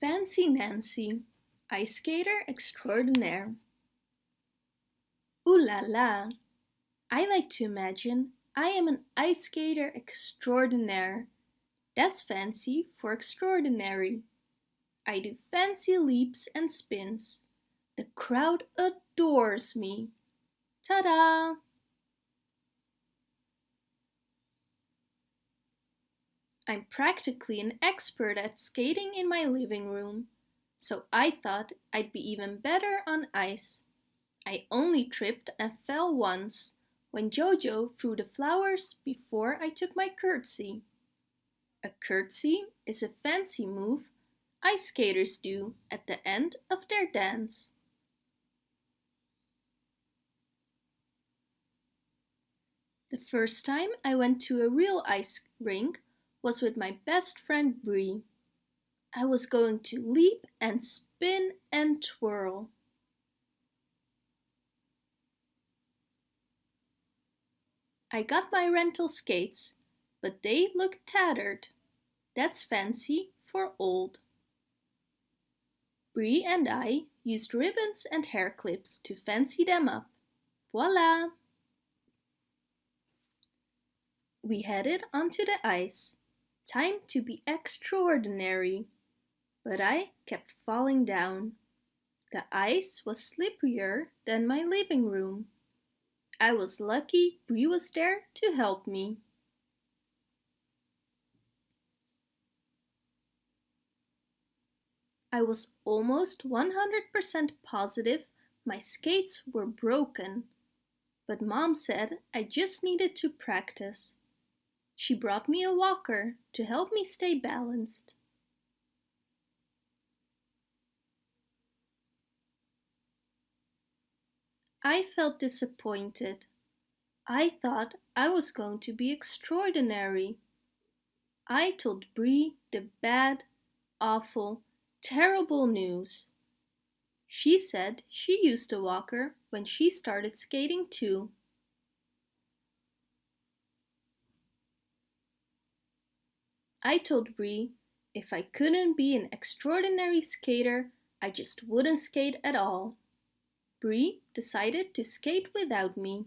Fancy Nancy, ice skater extraordinaire. Ooh la la! I like to imagine I am an ice skater extraordinaire. That's fancy for extraordinary. I do fancy leaps and spins. The crowd adores me. Ta-da! I'm practically an expert at skating in my living room, so I thought I'd be even better on ice. I only tripped and fell once, when Jojo threw the flowers before I took my curtsy. A curtsy is a fancy move ice skaters do at the end of their dance. The first time I went to a real ice rink was with my best friend Bree. I was going to leap and spin and twirl. I got my rental skates, but they looked tattered. That's fancy for old. Bree and I used ribbons and hair clips to fancy them up. Voila! We headed onto the ice. Time to be extraordinary. But I kept falling down. The ice was slipperier than my living room. I was lucky Bree was there to help me. I was almost 100% positive my skates were broken, but mom said I just needed to practice. She brought me a walker to help me stay balanced. I felt disappointed. I thought I was going to be extraordinary. I told Bree the bad, awful, terrible news. She said she used a walker when she started skating too. I told Bree if I couldn't be an extraordinary skater, I just wouldn't skate at all. Bree decided to skate without me.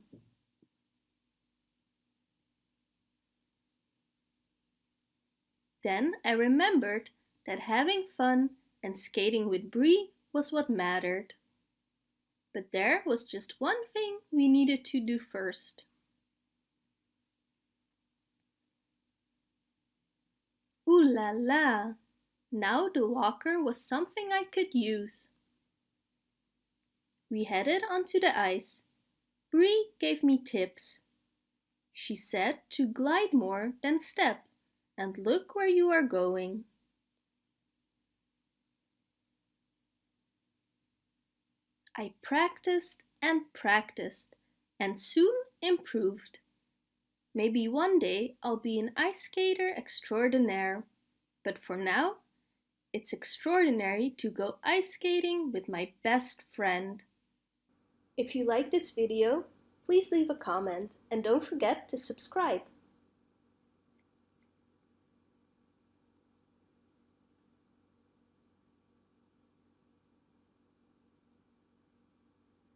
Then I remembered that having fun and skating with Bree was what mattered. But there was just one thing we needed to do first. Ooh la la! Now the walker was something I could use. We headed onto the ice. Bree gave me tips. She said to glide more than step and look where you are going. I practiced and practiced and soon improved. Maybe one day I'll be an ice skater extraordinaire, but for now, it's extraordinary to go ice skating with my best friend. If you like this video, please leave a comment and don't forget to subscribe.